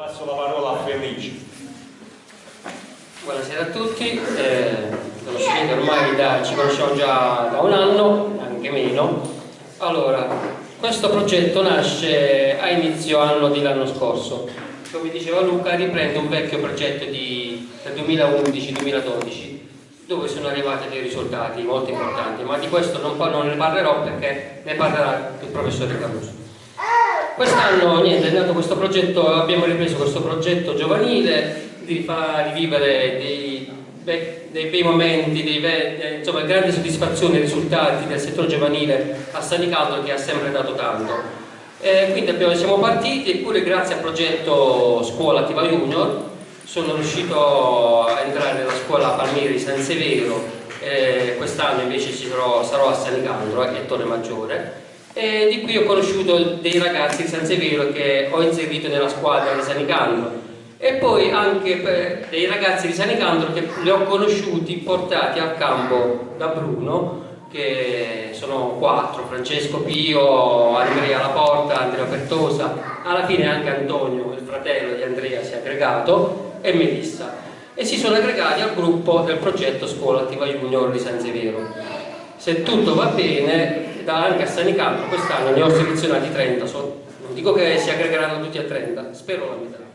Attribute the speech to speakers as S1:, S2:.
S1: Passo la parola a Felice.
S2: Buonasera a tutti, eh, conoscete ormai da, ci conosciamo già da un anno, anche meno. Allora, questo progetto nasce a inizio anno dell'anno scorso. Come diceva Luca, riprende un vecchio progetto di, del 2011-2012 dove sono arrivati dei risultati molto importanti, ma di questo non, non ne parlerò perché ne parlerà il professore Caruso. Quest'anno è nato questo progetto, abbiamo ripreso questo progetto giovanile di far rivivere dei, dei bei momenti, dei, dei, insomma, grandi soddisfazioni e risultati del settore giovanile a Sanicaldo che ha sempre dato tanto. E quindi abbiamo, siamo partiti eppure grazie al progetto Scuola Attiva Junior sono riuscito a entrare nella scuola Palmieri San Severo, eh, quest'anno invece sarò, a Sanicandro e Torre Maggiore e di qui ho conosciuto dei ragazzi di San Severo che ho inserito nella squadra di Sanicandro e poi anche dei ragazzi di Sanicandro che li ho conosciuti portati al campo da Bruno che sono quattro, Francesco Pio, Andrea Laporta, Andrea Pertosa, alla fine anche Antonio, il fratello di Andrea, si è aggregato e Melissa e si sono aggregati al gruppo del progetto Scuola Attiva Junior di San Severo. Se tutto va bene, da anche a Sanicandro quest'anno ne ho selezionati 30, so, non dico che si aggregheranno tutti a 30, spero la metà.